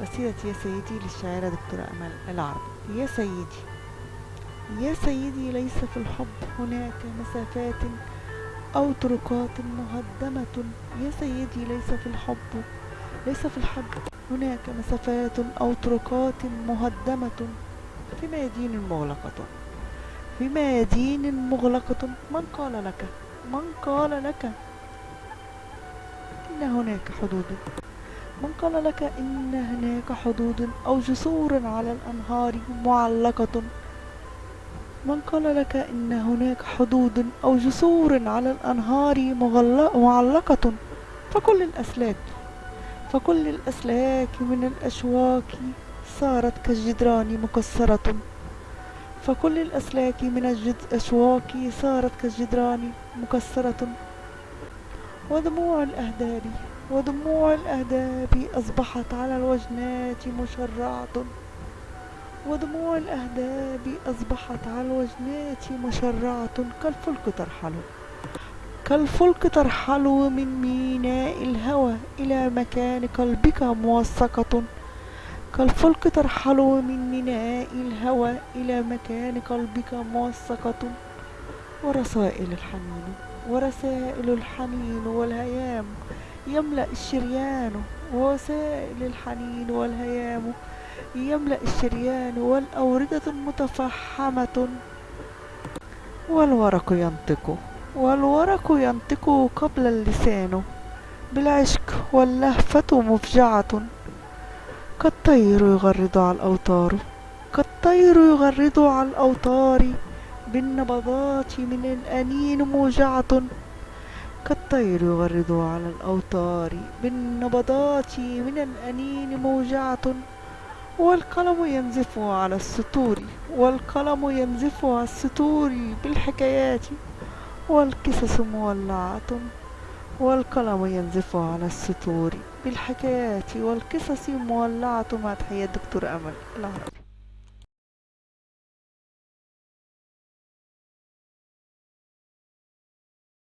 قصيدة يا سيدي للشاعرة دكتورة أمل العربي. يا سيدي يا سيدي ليس في الحب هناك مسافات أو طرقات مهدمة. يا سيدي ليس في الحب ليس في الحب هناك مسافات أو طرقات مهدمة. في ميادين مغلقة؟ في ميادين مغلقة؟ من قال لك؟ من قال لك إن هناك حدود؟ من قال لك إن هناك حدود أو جسور على الأنهار معلقة. من قال لك إن هناك حدود أو جسور على الأنهار معلقة. فكل الأسلاك فكل الأسلاك من الأشواك صارت كالجدران مكسرة. فكل الأسلاك من الأشواك صارت كالجدران مكسرة. ودموع الأهداب ودموع الأهداب أصبحت على الوجنات مشرعة. ودموع الأهداب أصبحت على الوجنات مشرعة. كالفلك ترحل. كالفلك ترحل من ميناء الهوى إلى مكان قلبك موثقة كالفلك ترحل من ميناء الهوى إلى مكان قلبك موثقة ورسائل الحنين. ورسائل الحنين والهيام. يملأ الشريان ووسائل الحنين والهيام. يملأ الشريان والأوردة متفحمة. والورق ينطق. والورق ينطق قبل اللسان. بالعشق واللهفة مفجعة. كالطير يغرد على الأوتار. كالطير يغرد على الأوتار. بالنبضات من الأنين موجعة. كالطير يغرد على الأوتار بالنبضات من الأنين موجعة والقلم ينزف على السطور والقلم ينزف على السطور بالحكايات والقصص مولعة والقلم ينزف على السطور بالحكايات والقصص مولعة. مع تحية دكتور أمل العربي